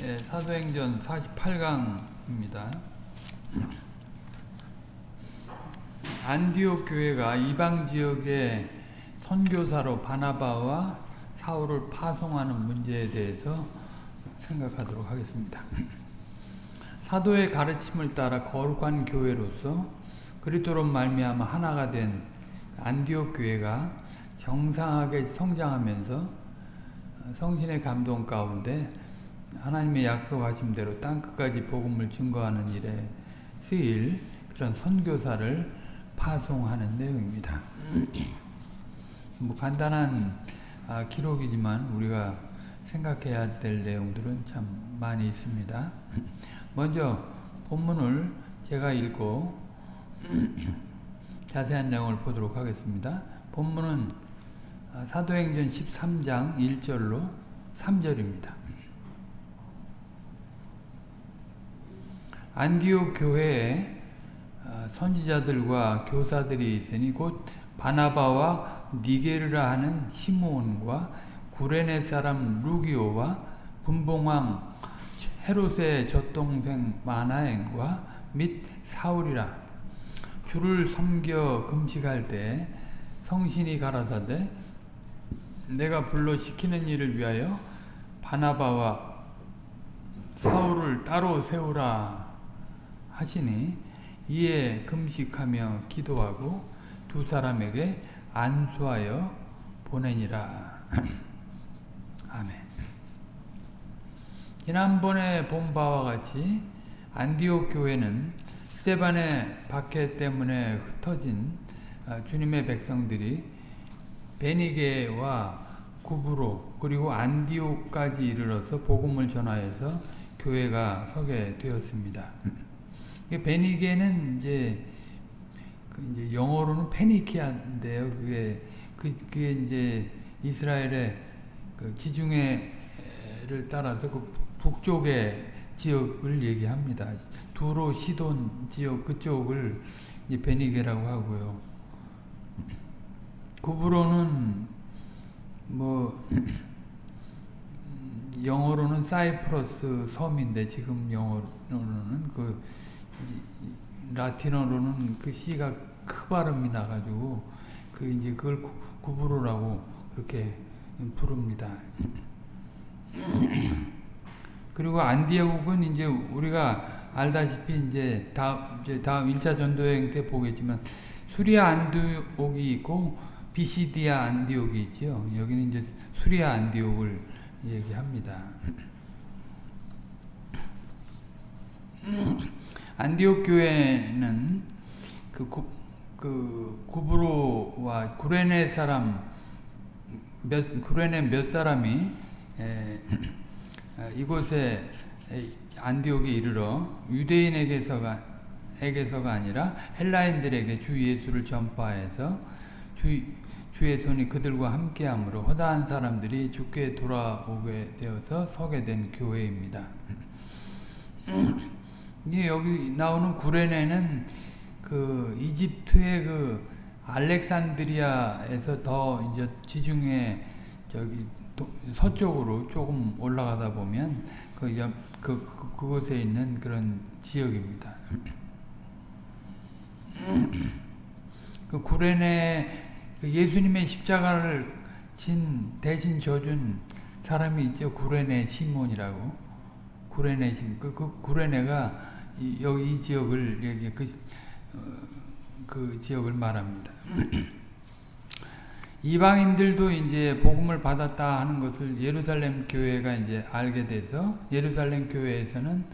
예, 사도행전 48강입니다. 안디옥 교회가 이방 지역의 선교사로 바나바와 사울을 파송하는 문제에 대해서 생각하도록 하겠습니다. 사도의 가르침을 따라 거룩한 교회로서 그리스도로 말미암아 하나가 된 안디옥 교회가 정상하게 성장하면서 성신의 감동 가운데 하나님의 약속하신 대로 땅끝까지 복음을 증거하는 일에 쓰일 그런 선교사를 파송하는 내용입니다. 뭐 간단한 아, 기록이지만 우리가 생각해야 될 내용들은 참 많이 있습니다. 먼저 본문을 제가 읽고 자세한 내용을 보도록 하겠습니다. 본문은 사도행전 13장 1절로 3절입니다. 안디옥 교회에 선지자들과 교사들이 있으니 곧 바나바와 니게르라 하는 시몬과 구레네 사람 루기오와 분봉왕 헤롯의 젖동생 마나엔과 및 사울이라 주를 섬겨 금식할 때 성신이 가라사대 내가 불러 시키는 일을 위하여 바나바와 사울을 따로 세우라 하시니 이에 금식하며 기도하고 두 사람에게 안수하여 보내니라. 아멘. 지난번에 본 바와 같이 안디옥 교회는 스테반의 박해 때문에 흩어진 주님의 백성들이 베니게와 구브로 그리고 안디옥까지 이르러서 복음을 전하여서 교회가 서게 되었습니다. 베니게는 이제, 그 이제 영어로는 페니키아인데요. 그게 그, 그게 이제 이스라엘의 그 지중해를 따라서 그 북쪽의 지역을 얘기합니다. 두로 시돈 지역 그쪽을 베니게라고 하고요. 구브로는 뭐 영어로는 사이프러스 섬인데 지금 영어로는 그 라틴어로는 그 C가 크 발음이 나가지고 그 이제 그걸 구브로라고 그렇게 부릅니다. 그리고 안디옥은 이제 우리가 알다시피 이제 다음 이제 다음 1차 전도 여행 때 보겠지만 수리아 안디옥이 있고 비시디아 안디옥이 있죠. 여기는 이제 수리아 안디옥을 얘기합니다. 안디옥 교회는 그, 구, 그 구브로와 구레네 사람 몇 구레네 몇 사람이 에, 이곳에 안디옥에 이르러 유대인에게서가 에게서가 아니라 헬라인들에게 주 예수를 전파해서 주, 주의 손이 그들과 함께함으로 허다한 사람들이 주께 돌아오게 되어서 서게 된 교회입니다. 이게 여기 나오는 구레네는 그 이집트의 그 알렉산드리아에서 더 이제 지중해 저기 서쪽으로 조금 올라가다 보면 그, 옆, 그, 그 그곳에 있는 그런 지역입니다. 그 구레네 그 예수님의 십자가를 진 대신 져준 사람이 있죠. 구레네 시몬이라고. 구레네 시몬. 그, 그 구레네가 이, 여기 이 지역을 여기 그, 어, 그 지역을 말합니다. 이방인들도 이제 복음을 받았다 하는 것을 예루살렘 교회가 이제 알게 돼서 예루살렘 교회에서는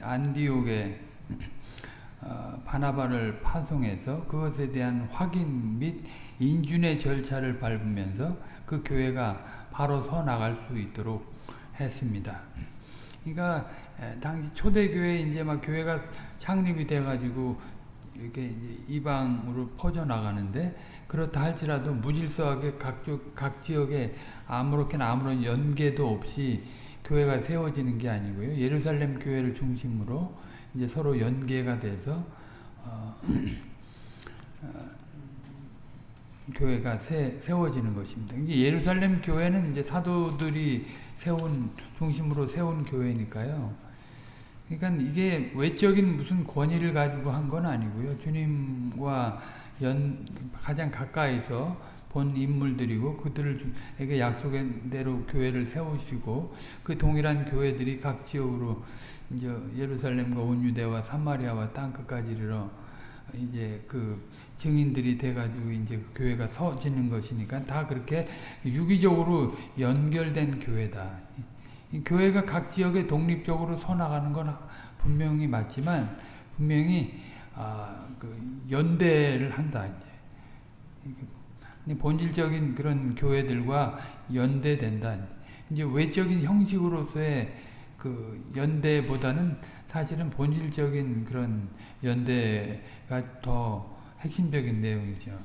안디옥에 어, 바나바를 파송해서 그것에 대한 확인 및 인준의 절차를 밟으면서 그 교회가 바로 서 나갈 수 있도록 했습니다. 그러니까 당시 초대교회 이제 막 교회가 창립이 돼가지고 이렇게 이방으로 퍼져 나가는데 그렇다 할지라도 무질서하게 각쪽 각 지역에 아무렇게나 아무런 연계도 없이 교회가 세워지는 게 아니고요. 예루살렘 교회를 중심으로 이제 서로 연계가 돼서 어, 어, 교회가 세, 세워지는 것입니다. 예루살렘 교회는 이제 사도들이 세운 중심으로 세운 교회니까요. 그러니까 이게 외적인 무슨 권위를 가지고 한 건 아니고요. 주님과 연 가장 가까이서 본 인물들이고 그들에게 약속한 대로 교회를 세우시고 그 동일한 교회들이 각 지역으로 이제 예루살렘과 온 유대와 사마리아와 땅 끝까지 이르러 이제 그 증인들이 돼가지고 이제 그 교회가 서지는 것이니까 다 그렇게 유기적으로 연결된 교회다. 교회가 각 지역에 독립적으로 서나가는 건 분명히 맞지만 분명히 아, 그 연대를 한다. 이제 본질적인 그런 교회들과 연대된다. 이제 외적인 형식으로서의 그 연대보다는 사실은 본질적인 그런 연대가 더 핵심적인 내용이죠.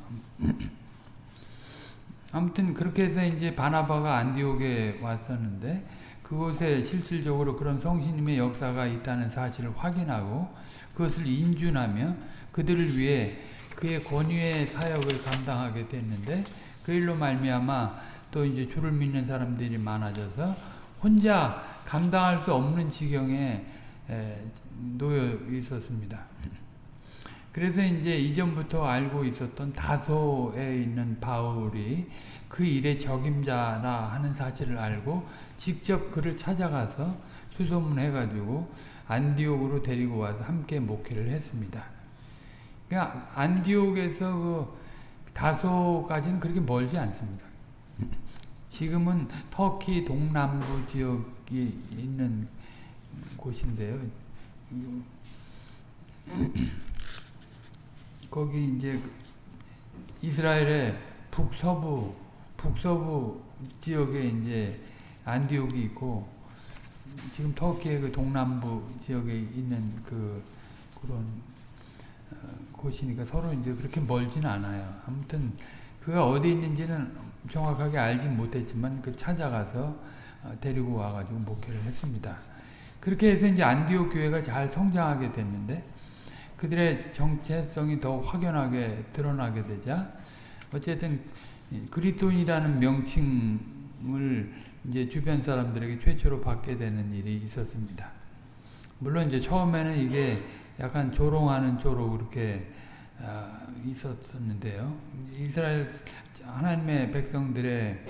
아무튼 그렇게 해서 이제 바나바가 안디옥에 왔었는데 그곳에 실질적으로 그런 성신님의 역사가 있다는 사실을 확인하고 그것을 인준하며 그들을 위해 그의 권위의 사역을 감당하게 됐는데 그 일로 말미암아 또 이제 주를 믿는 사람들이 많아져서 혼자 감당할 수 없는 지경에 놓여 있었습니다. 그래서 이제 이전부터 알고 있었던 다소에 있는 바울이 그 일의 적임자라 하는 사실을 알고 직접 그를 찾아가서 수소문해가지고 안디옥으로 데리고 와서 함께 목회를 했습니다. 그러니까 안디옥에서 그 다소까지는 그렇게 멀지 않습니다. 지금은 터키 동남부 지역이 있는 곳인데요. 거기 이제 이스라엘의 북서부 북서부 지역에 이제 안디옥이 있고 지금 터키의 그 동남부 지역에 있는 그 그런 어, 곳이니까 서로 이제 그렇게 멀지는 않아요. 아무튼 그가 어디 있는지는 정확하게 알지 못했지만 그 찾아가서 어, 데리고 와가지고 목회를 했습니다. 그렇게 해서 이제 안디옥 교회가 잘 성장하게 됐는데 그들의 정체성이 더 확연하게 드러나게 되자 어쨌든 그리스도인이라는 명칭을 이제 주변 사람들에게 최초로 받게 되는 일이 있었습니다. 물론 이제 처음에는 이게 약간 조롱하는 조로 그렇게 아, 있었었는데요. 이스라엘 하나님의 백성들의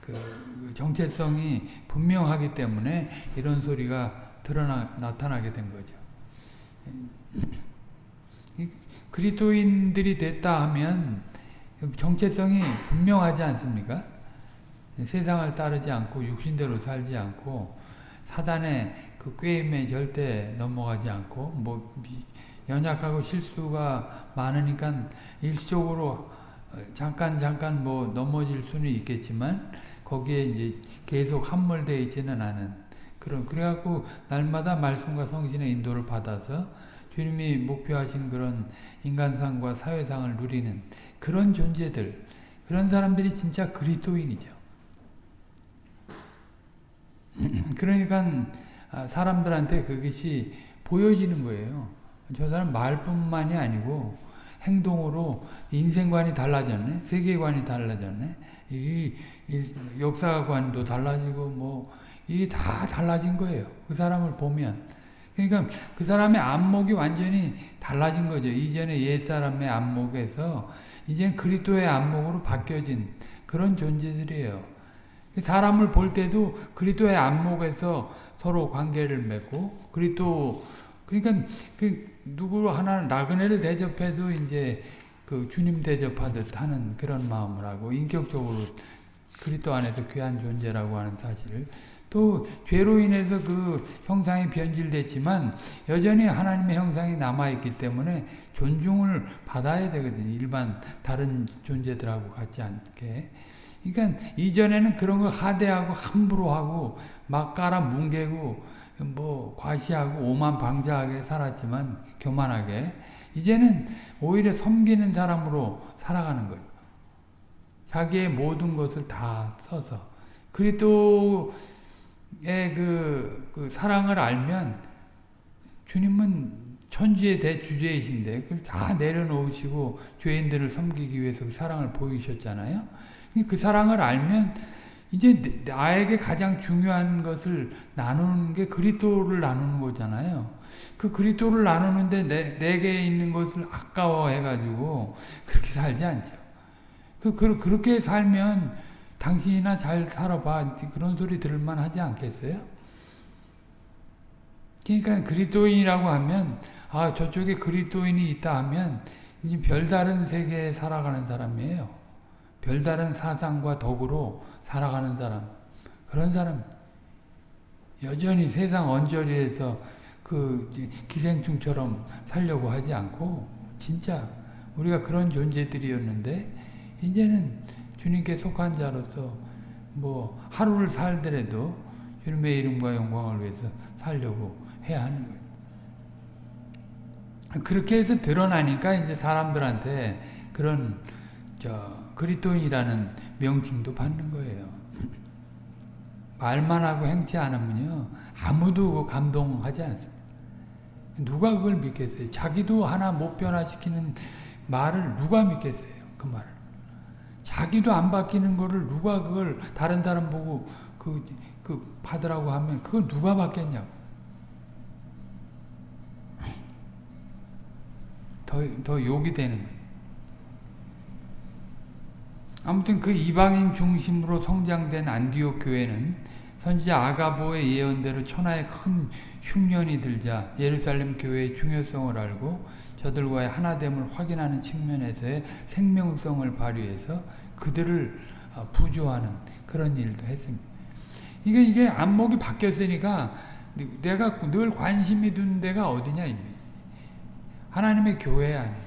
그 정체성이 분명하기 때문에 이런 소리가 드러나 나타나게 된 거죠. 그리스도인들이 됐다 하면 정체성이 분명하지 않습니까? 세상을 따르지 않고 육신대로 살지 않고 사단의 그 꾀임에 절대 넘어가지 않고 뭐 연약하고 실수가 많으니까 일시적으로 잠깐 잠깐 뭐 넘어질 수는 있겠지만 거기에 이제 계속 함몰되어 있지는 않은 그런 그래갖고 날마다 말씀과 성신의 인도를 받아서 주님이 목표하신 그런 인간상과 사회상을 누리는 그런 존재들, 그런 사람들이 진짜 그리스도인이죠. 그러니까 아, 사람들한테 그것이 보여지는 거예요. 저 사람 말뿐만이 아니고 행동으로 인생관이 달라졌네, 세계관이 달라졌네, 이, 이 역사관도 달라지고 뭐 이게 다 달라진 거예요. 그 사람을 보면 그러니까 그 사람의 안목이 완전히 달라진 거죠. 이전에 옛사람의 안목에서 이제 그리스도의 안목으로 바뀌어진 그런 존재들이에요. 사람을 볼 때도 그리스도의 안목에서 서로 관계를 맺고 그리스도 그러니까 그 누구 하나 나그네를 대접해도 이제 그 주님 대접하듯 하는 그런 마음을 하고 인격적으로 그리스도 안에서 귀한 존재라고 하는 사실을 또 죄로 인해서 그 형상이 변질됐지만 여전히 하나님의 형상이 남아있기 때문에 존중을 받아야 되거든요. 일반 다른 존재들하고 같지 않게. 그러니까 이전에는 그런 거 하대하고 함부로 하고 막 깔아 뭉개고 뭐 과시하고 오만 방자하게 살았지만 교만하게 이제는 오히려 섬기는 사람으로 살아가는 거예요. 자기의 모든 것을 다 써서 그리스도 그, 그 사랑을 알면 주님은 천지의 대주제이신데 그걸 다 내려놓으시고 죄인들을 섬기기 위해서 그 사랑을 보이셨잖아요. 그 사랑을 알면 이제 나에게 가장 중요한 것을 나누는 게 그리스도를 나누는 거잖아요. 그 그리스도를 나누는데 내, 내게 있는 것을 아까워해가지고 그렇게 살지 않죠. 그, 그, 그렇게 살면 당신이나 잘 살아봐. 그런 소리 들을만 하지 않겠어요? 그러니까 그리스도인이라고 하면 아 저쪽에 그리스도인이 있다 하면 이제 별다른 세계에 살아가는 사람이에요. 별다른 사상과 덕으로 살아가는 사람. 그런 사람 여전히 세상 언저리에서 그 기생충처럼 살려고 하지 않고 진짜 우리가 그런 존재들이었는데 이제는 주님께 속한 자로서 뭐 하루를 살더라도 주님의 이름과 영광을 위해서 살려고 해야 하는 거예요. 그렇게 해서 드러나니까 이제 사람들한테 그런 저 그리스도인이라는 명칭도 받는 거예요. 말만 하고 행치 않으면요 아무도 감동하지 않습니다. 누가 그걸 믿겠어요? 자기도 하나 못 변화시키는 말을 누가 믿겠어요? 그 말을. 자기도 안 바뀌는 거를 누가 그걸 다른 사람 보고 그, 그 받으라고 하면 그거 누가 받겠냐고. 더, 더 욕이 되는. 아무튼 그 이방인 중심으로 성장된 안디옥 교회는 선지자 아가보의 예언대로 천하의 큰 흉년이 들자 예루살렘 교회의 중요성을 알고 저들과의 하나됨을 확인하는 측면에서의 생명성을 발휘해서 그들을 어, 부조하는 그런 일도 했습니다. 이게 이게 안목이 바뀌었으니까 내가 늘 관심이 둔 데가 어디냐 하나님의 교회 아니에요.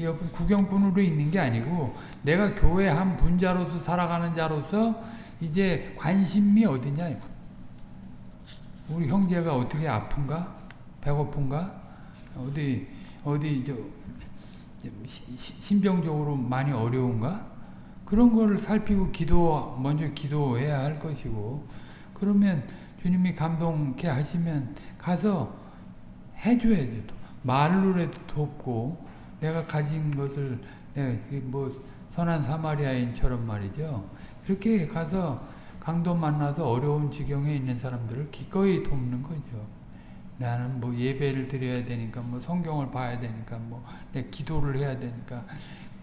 옆에 구경꾼으로 있는 게 아니고 내가 교회 한 분자로서 살아가는 자로서 이제 관심이 어디냐 우리 형제가 어떻게 아픈가 배고픈가 어디 어디 저 심정적으로 많이 어려운가 그런 거를 살피고 기도 먼저 기도해야 할 것이고 그러면 주님이 감동케 하시면 가서 해줘야 돼. 말로라도 돕고 내가 가진 것을 뭐 선한 사마리아인처럼 말이죠. 그렇게 가서 강도 만나서 어려운 지경에 있는 사람들을 기꺼이 돕는 거죠. 나는 뭐 예배를 드려야 되니까 뭐 성경을 봐야 되니까 뭐 기도를 해야 되니까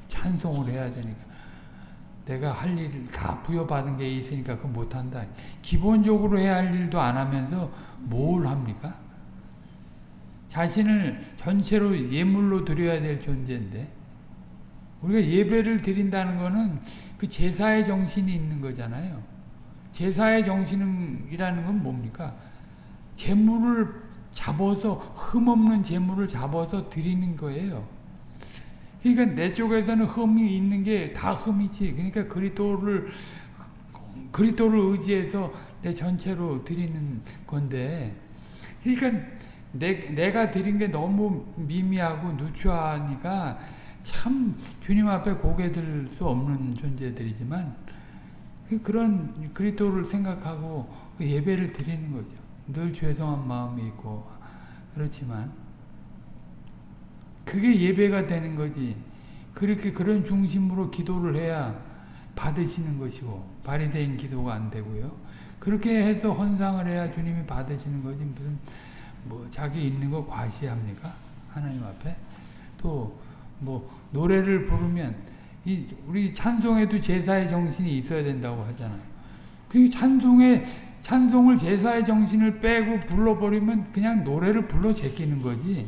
찬송을 해야 되니까 내가 할 일을 다 부여받은 게 있으니까 그거 못한다. 기본적으로 해야 할 일도 안 하면서 뭘 합니까? 자신을 전체로 예물로 드려야 될 존재인데 우리가 예배를 드린다는 것은 그 제사의 정신이 있는 거잖아요. 제사의 정신이라는 건 뭡니까? 재물을 잡아서 흠없는 재물을 잡아서 드리는 거예요. 그러니까 내 쪽에서는 흠이 있는 게 다 흠이지. 그러니까 그리스도를 그리스도를 의지해서 내 전체로 드리는 건데 그러니까 내, 내가 드린 게 너무 미미하고 누추하니까 참 주님 앞에 고개 들 수 없는 존재들이지만 그런 그리스도를 생각하고 그 예배를 드리는 거죠. 늘 죄송한 마음이 있고 그렇지만 그게 예배가 되는 거지. 그렇게 그런 중심으로 기도를 해야 받으시는 것이고 바리새인 기도가 안 되고요. 그렇게 해서 헌상을 해야 주님이 받으시는 거지 무슨 뭐 자기 있는 거 과시합니까? 하나님 앞에 또 뭐 노래를 부르면 이 우리 찬송에도 제사의 정신이 있어야 된다고 하잖아요. 그 찬송에 찬송을 제사의 정신을 빼고 불러버리면 그냥 노래를 불러 제끼는 거지.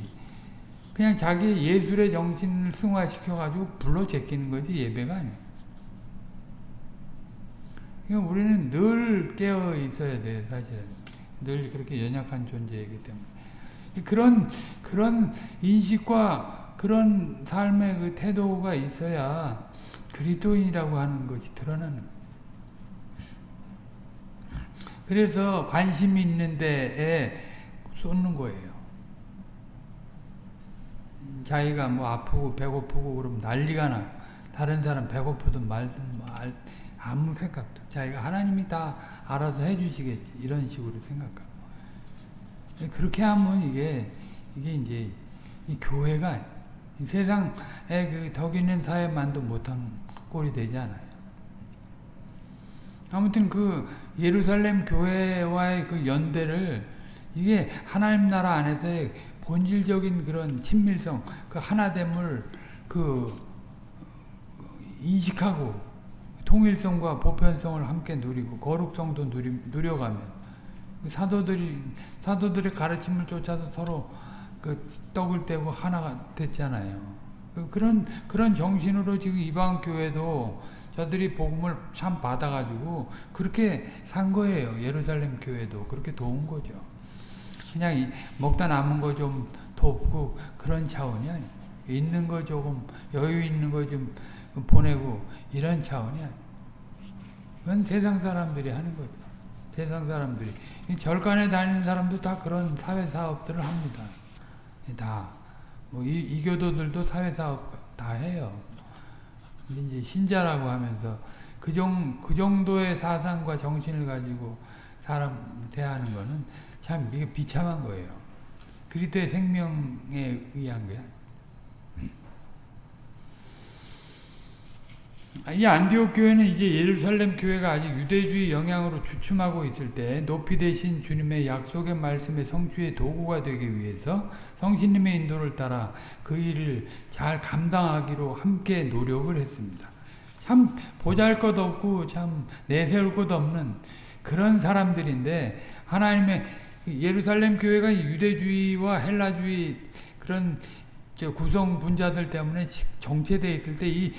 그냥 자기 예술의 정신을 승화시켜가지고 불러 제끼는 거지 예배가 아니야. 그러니까 우리는 늘 깨어 있어야 돼요, 사실은. 늘 그렇게 연약한 존재이기 때문에. 그런, 그런 인식과 그런 삶의 그 태도가 있어야 그리스도인이라고 하는 것이 드러나는 그래서 관심 있는 데에 쏟는 거예요. 자기가 뭐 아프고 배고프고 그러면 난리가 나. 다른 사람 배고프든 말든 뭐 아무 생각도. 자기가 하나님이 다 알아서 해주시겠지. 이런 식으로 생각하고. 그렇게 하면 이게 이게 이제 이 교회가 이 세상에 그 덕 있는 사회만도 못한 꼴이 되지 않아요. 아무튼 그 예루살렘 교회와의 그 연대를 이게 하나님 나라 안에서의 본질적인 그런 친밀성, 그 하나됨을 그 인식하고 통일성과 보편성을 함께 누리고 거룩성도 누리, 누려가면 사도들이 사도들의 가르침을 쫓아서 서로 그 떡을 떼고 하나가 됐잖아요. 그 그런 그런 정신으로 지금 이방 교회도 저들이 복음을 참 받아가지고 그렇게 산 거예요. 예루살렘 교회도 그렇게 도운 거죠. 그냥 먹다 남은 거 좀 돕고 그런 차원이 아니에요. 있는 거 조금 여유 있는 거 좀 보내고 이런 차원이 아니에요. 그건 세상 사람들이 하는 거죠. 세상 사람들이 절간에 다니는 사람도 다 그런 사회 사업들을 합니다. 다. 뭐 이, 이교도들도 사회 사업 다 해요. 이제 신자라고 하면서 그, 정, 그 정도의 사상과 정신을 가지고 사람 대하는 거는 참 비참한 거예요. 그리스도의 생명에 의한 거야. 이 안디옥 교회는 이제 예루살렘 교회가 아직 유대주의 영향으로 주춤하고 있을 때 높이 되신 주님의 약속의 말씀의 성취의 도구가 되기 위해서 성신님의 인도를 따라 그 일을 잘 감당하기로 함께 노력을 했습니다. 참 보잘것 없고 참 내세울 것 없는 그런 사람들인데 하나님의 예루살렘 교회가 유대주의와 헬라주의 그런 구성 분자들 때문에 정체되어 있을 때이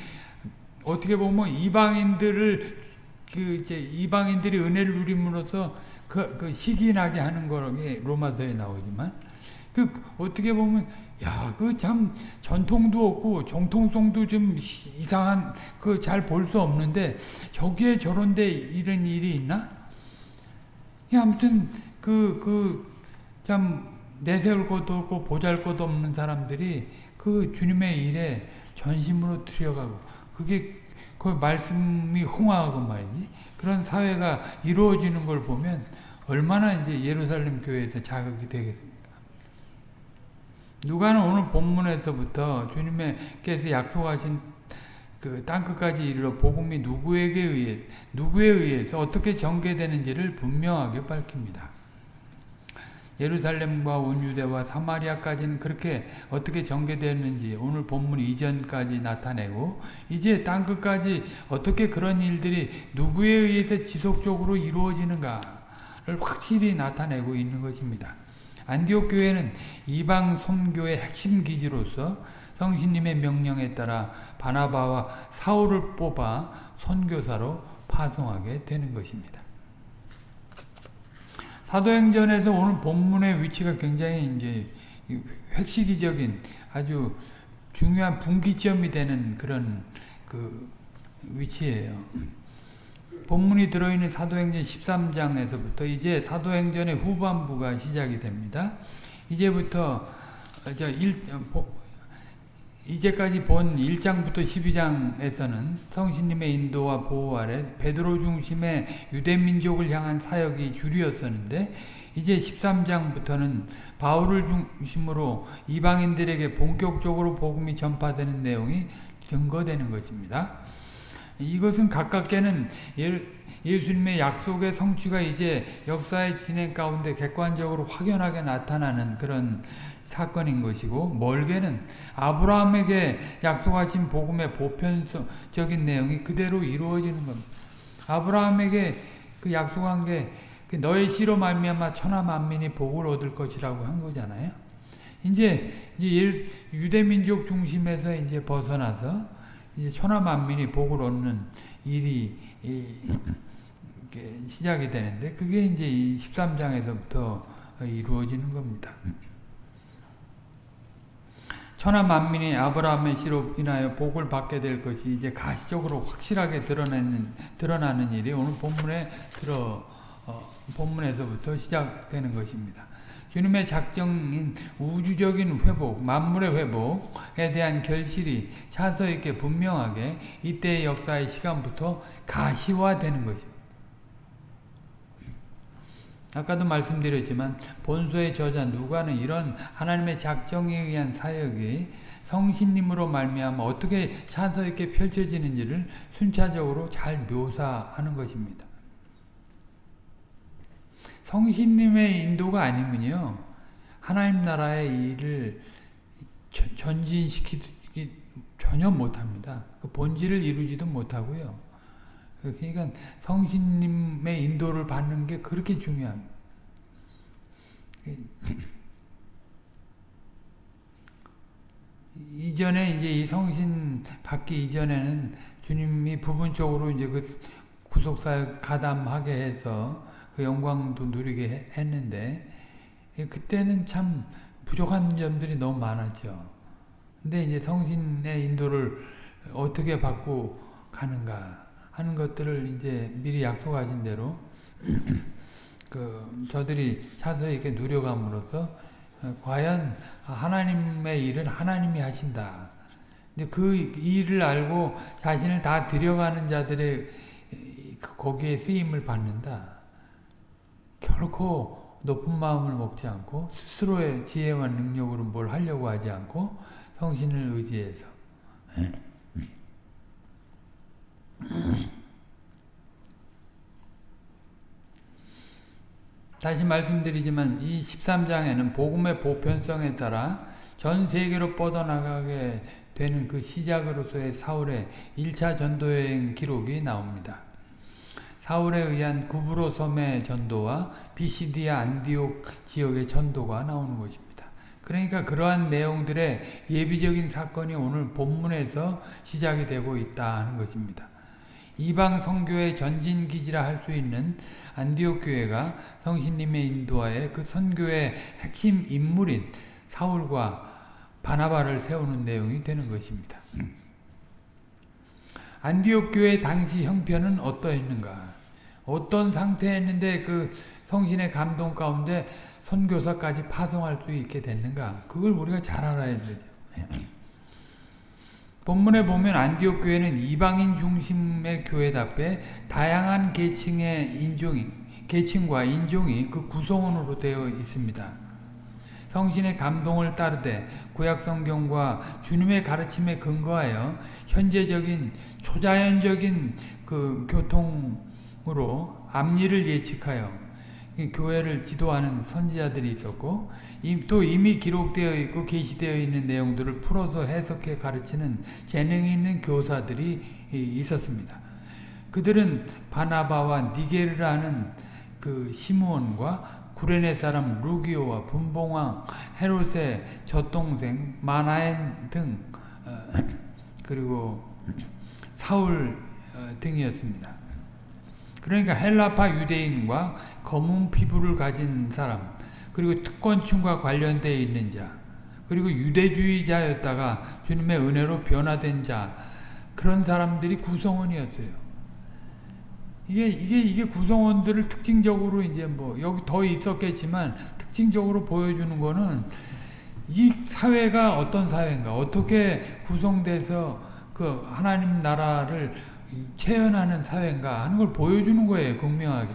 어떻게 보면 이방인들을 그 이제 이방인들이 은혜를 누림으로써 그, 그 시기나게 하는 거게 로마서에 나오지만 그 어떻게 보면 야 그 참 전통도 없고 정통성도 좀 이상한 그 잘 볼 수 없는데 저기에 저런데 이런 일이 있나? 아무튼 그 그 참 내세울 것도 없고 보잘 것도 없는 사람들이 그 주님의 일에 전심으로 들여가고 그게 그 말씀이 흥하고 말이지. 그런 사회가 이루어지는 걸 보면 얼마나 이제 예루살렘 교회에서 자극이 되겠습니까? 누가는 오늘 본문에서부터 주님께서 약속하신 그 땅끝까지 이르러 복음이 누구에게 의해 누구에 의해서 어떻게 전개되는지를 분명하게 밝힙니다. 예루살렘과 온 유대와 사마리아까지는 그렇게 어떻게 전개되는지 오늘 본문 이전까지 나타내고 이제 땅끝까지 어떻게 그런 일들이 누구에 의해서 지속적으로 이루어지는가를 확실히 나타내고 있는 것입니다. 안디옥 교회는 이방 선교의 핵심 기지로서 성신님의 명령에 따라 바나바와 사울을 뽑아 선교사로 파송하게 되는 것입니다. 사도행전에서 오늘 본문의 위치가 굉장히 이제 획시기적인 아주 중요한 분기점이 되는 그런 그 위치예요. 본문이 들어있는 사도행전 13장에서부터 이제 사도행전의 후반부가 시작이 됩니다. 이제부터 이제까지 본 1장부터 12장에서는 성신님의 인도와 보호 아래 베드로 중심의 유대민족을 향한 사역이 주류였었는데 이제 13장부터는 바울을 중심으로 이방인들에게 본격적으로 복음이 전파되는 내용이 증거되는 것입니다. 이것은 가깝게는 예수님의 약속의 성취가 이제 역사의 진행 가운데 객관적으로 확연하게 나타나는 그런 사건인 것이고 멀게는 아브라함에게 약속하신 복음의 보편적인 내용이 그대로 이루어지는 겁니다. 아브라함에게 그 약속한 게그 너의 씨로 말미암아 천하 만민이 복을 얻을 것이라고 한 거잖아요. 이제 유대 민족 중심에서 이제 벗어나서 이제 천하 만민이 복을 얻는 일이 시작이 되는데 그게 이제 13장에서부터 이루어지는 겁니다. 천하 만민이 아브라함의 씨로 인하여 복을 받게 될 것이 이제 가시적으로 확실하게 드러나는 드러나는 일이 오늘 본문에 들어 어, 본문에서부터 시작되는 것입니다. 주님의 작정인 우주적인 회복, 만물의 회복에 대한 결실이 차서 있게 분명하게 이때의 역사의 시간부터 가시화되는 것입니다. 아까도 말씀드렸지만 본소의 저자 누가는 이런 하나님의 작정에 의한 사역이 성신님으로 말미암아 어떻게 찬서 있게 펼쳐지는지를 순차적으로 잘 묘사하는 것입니다. 성신님의 인도가 아니면요 하나님 나라의 일을 전진시키기 전혀 못합니다. 그 본질을 이루지도 못하고요. 그러니까 성신님의 인도를 받는 게 그렇게 중요합니다. 이전에 이제 이 성신 받기 이전에는 주님이 부분적으로 이제 그 구속사역 가담하게 해서 그 영광도 누리게 했는데 그때는 참 부족한 점들이 너무 많았죠. 근데 이제 성신의 인도를 어떻게 받고 가는가 하는 것들을 이제 미리 약속하신 대로 그 저들이 차서 이렇게 누려감으로써 과연 하나님의 일은 하나님이 하신다. 근데 그 일을 알고 자신을 다 들여가는 자들의 그 거기에 쓰임을 받는다. 결코 높은 마음을 먹지 않고 스스로의 지혜와 능력으로 뭘 하려고 하지 않고 성신을 의지해서 다시 말씀드리지만 이 13장에는 복음의 보편성에 따라 전 세계로 뻗어나가게 되는 그 시작으로서의 사울의 1차 전도여행 기록이 나옵니다. 사울에 의한 구브로 섬의 전도와 비시디아 안디옥 지역의 전도가 나오는 것입니다. 그러니까 그러한 내용들의 예비적인 사건이 오늘 본문에서 시작이 되고 있다 하는 것입니다. 이방 성교의 전진 기지라 할 수 있는 안디옥 교회가 성신님의 인도하에 그 선교의 핵심 인물인 사울과 바나바를 세우는 내용이 되는 것입니다. 안디옥 교회 당시 형편은 어떠했는가? 어떤 상태였는데 그 성신의 감동 가운데 선교사까지 파송할 수 있게 됐는가? 그걸 우리가 잘 알아야 되죠. 본문에 보면 안디옥 교회는 이방인 중심의 교회답게 다양한 계층의 인종이 계층과 인종이 그 구성원으로 되어 있습니다. 성신의 감동을 따르되 구약 성경과 주님의 가르침에 근거하여 현재적인 초자연적인 그 교통으로 앞일을 예측하여 교회를 지도하는 선지자들이 있었고 또 이미 기록되어 있고 게시되어 있는 내용들을 풀어서 해석해 가르치는 재능 있는 교사들이 있었습니다. 그들은 바나바와 니게르라는 그 시므온과 구레네 사람 루기오와 분봉왕 헤롯의 젖동생 마나엔 등 어, 그리고 사울 어, 등이었습니다. 그러니까 헬라파 유대인과 검은 피부를 가진 사람 그리고 특권층과 관련되어 있는 자 그리고 유대주의자였다가 주님의 은혜로 변화된 자 그런 사람들이 구성원이었어요. 이게 이게 이게 구성원들을 특징적으로 이제 뭐 여기 더 있었겠지만 특징적으로 보여주는 거는 이 사회가 어떤 사회인가 어떻게 구성돼서 그 하나님 나라를 체현하는 사회인가 하는 걸 보여주는 거예요. 극명하게.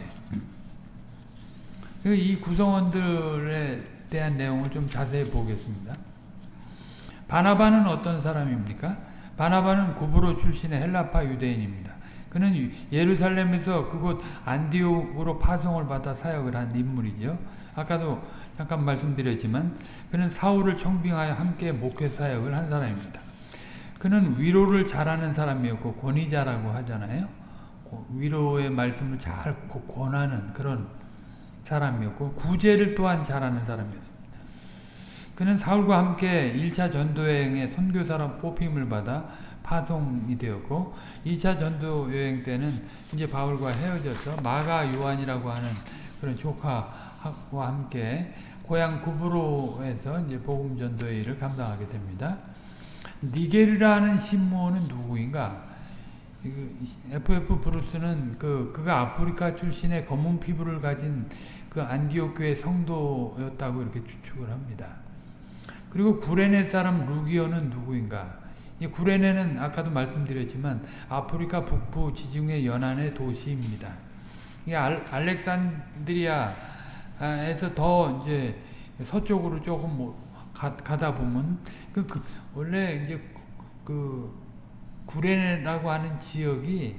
이 구성원들에 대한 내용을 좀 자세히 보겠습니다. 바나바는 어떤 사람입니까? 바나바는 구브로 출신의 헬라파 유대인입니다. 그는 예루살렘에서 그곳 안디옥으로 파송을 받아 사역을 한 인물이죠. 아까도 잠깐 말씀드렸지만 그는 사울을 청빙하여 함께 목회 사역을 한 사람입니다. 그는 위로를 잘하는 사람이었고 권위자라고 하잖아요. 위로의 말씀을 잘 권하는 그런 사람이었고 구제를 또한 잘하는 사람이었습니다. 그는 사울과 함께 1차 전도여행의 선교사로 뽑힘을 받아 파송이 되었고 2차 전도여행 때는 이제 바울과 헤어져서 마가 요한이라고 하는 그런 조카와 함께 고향 구브로에서 이제 복음 전도의 일을 감당하게 됩니다. 니게르라는 신무원은 누구인가? FF 브루스는 그 그가 아프리카 출신의 검은 피부를 가진 그 안디옥 교회 성도였다고 이렇게 추측을 합니다. 그리고 구레네 사람 루기오는 누구인가? 이 구레네는 아까도 말씀드렸지만 아프리카 북부 지중해 연안의 도시입니다. 이 알, 알렉산드리아 에서 더 이제 서쪽으로 조금 뭐 가, 가다 보면 그, 그 원래 이제 그 구레네라고 하는 지역이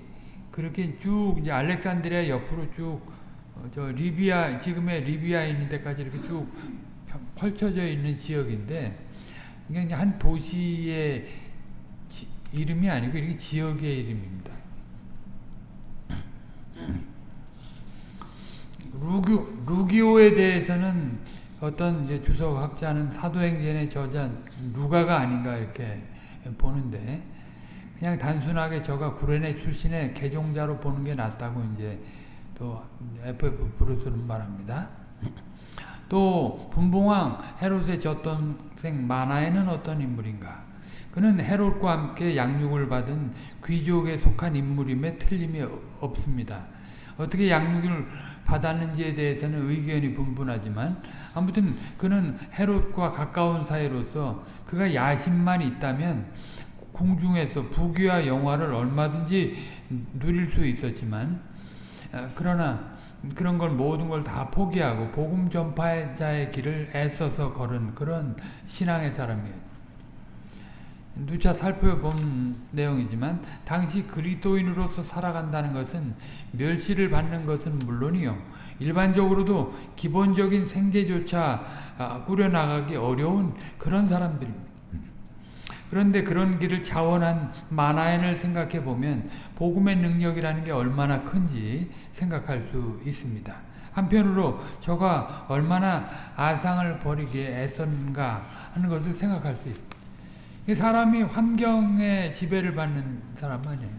그렇게 쭉 이제 알렉산드리아 옆으로 쭉 저 리비아 지금의 리비아 있는 데까지 이렇게 쭉 펼쳐져 있는 지역인데 이게 한 도시의 지, 이름이 아니고 이렇게 지역의 이름입니다. 루기, 루기오에 대해서는 어떤 이제 주석 학자는 사도행전의 저자 누가가 아닌가 이렇게 보는데 그냥 단순하게 저가 구레네 출신의 개종자로 보는 게 낫다고 이제 또 FF 브루스는 말합니다. 또 분봉왕 헤롯의 젖동생 마나에는 어떤 인물인가? 그는 헤롯과 함께 양육을 받은 귀족에 속한 인물임에 틀림이 없습니다. 어떻게 양육을 받았는지에 대해서는 의견이 분분하지만 아무튼 그는 헤롯과 가까운 사이로서 그가 야심만 있다면 궁중에서 부귀와 영화를 얼마든지 누릴 수 있었지만 그러나 그런 걸 모든 걸 다 포기하고 복음 전파자의 길을 애써서 걸은 그런 신앙의 사람이에요. 누차 살펴본 내용이지만 당시 그리스도인으로서 살아간다는 것은 멸시를 받는 것은 물론이요 일반적으로도 기본적인 생계조차 꾸려나가기 어려운 그런 사람들입니다. 그런데 그런 길을 자원한 마나엔을 생각해 보면 복음의 능력이라는 게 얼마나 큰지 생각할 수 있습니다. 한편으로 저가 얼마나 아상을 버리기에 애썼는가 하는 것을 생각할 수 있습니다. 사람이 환경의 지배를 받는 사람 아니에요.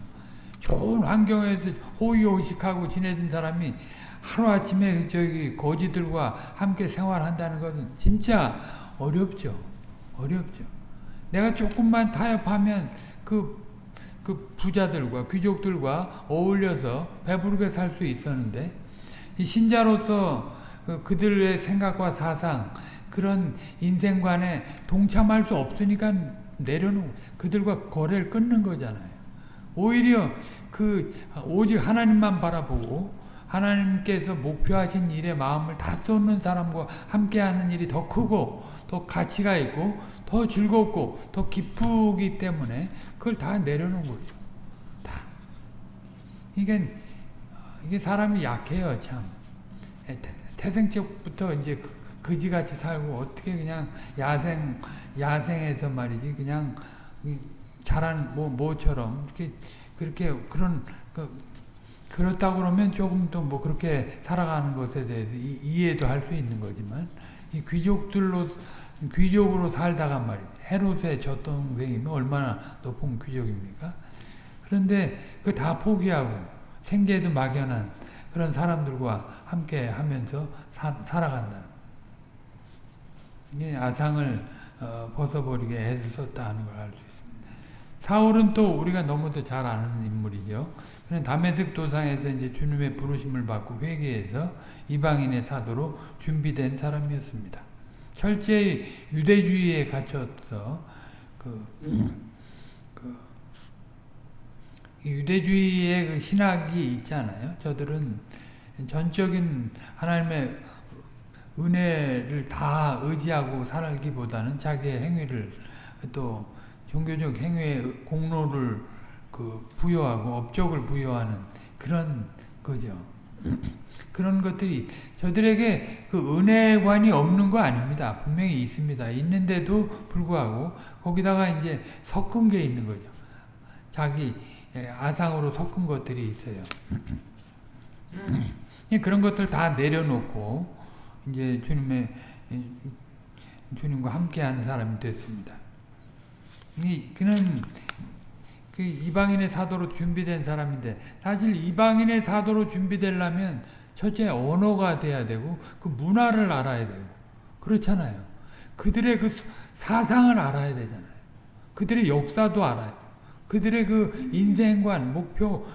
좋은 환경에서 호의호식하고 지내던 사람이 하루아침에 저기 거지들과 함께 생활한다는 것은 진짜 어렵죠. 어렵죠. 내가 조금만 타협하면 그, 그 부자들과 귀족들과 어울려서 배부르게 살 수 있었는데 신자로서 그 그들의 생각과 사상 그런 인생관에 동참할 수 없으니까 내려놓고 그들과 거래를 끊는 거잖아요. 오히려 그 오직 하나님만 바라보고 하나님께서 목표하신 일에 마음을 다 쏟는 사람과 함께하는 일이 더 크고 더 가치가 있고 더 즐겁고 더 기쁘기 때문에 그걸 다 내려놓은 거죠. 다. 이게 이게 사람이 약해요, 참. 태생적부터 이제 그 거지같이 살고 어떻게 그냥 야생 야생에서 말이지 그냥 자란 뭐 모처럼 이렇게 그렇게 그런 그 그렇다 그러면 조금 더뭐 그렇게 살아가는 것에 대해서 이, 해도 할 수 있는 거지만 이 귀족들로 귀족으로 살다가 말이지 헤롯의 젖동생이면 얼마나 높은 귀족입니까? 그런데 그 다 포기하고 생계도 막연한 그런 사람들과 함께 하면서 사, 살아간다는 아상을 어, 벗어버리게 애를 썼다 하는 걸 알 수 있습니다. 사울은 또 우리가 너무도 잘 아는 인물이죠. 다메섹 도상에서 이제 주님의 부르심을 받고 회개해서 이방인의 사도로 준비된 사람이었습니다. 철저히 유대주의에 갇혀서 그, 그 유대주의의 그 신학이 있잖아요. 저들은 전적인 하나님의 은혜를 다 의지하고 살기보다는 자기의 행위를 또 종교적 행위의 공로를 그 부여하고 업적을 부여하는 그런 거죠. 그런 것들이 저들에게 그 은혜관이 없는 거 아닙니다. 분명히 있습니다. 있는데도 불구하고 거기다가 이제 섞은 게 있는 거죠. 자기 아상으로 섞은 것들이 있어요. 그런 것들 다 내려놓고 이제 주님의 주님과 함께한 사람이 됐습니다. 이 그는 그 이방인의 사도로 준비된 사람인데 사실 이방인의 사도로 준비되려면 첫째 언어가 돼야 되고 그 문화를 알아야 되고 그렇잖아요. 그들의 그 사상을 알아야 되잖아요. 그들의 역사도 알아야 돼. 그들의 그 인생관, 목표,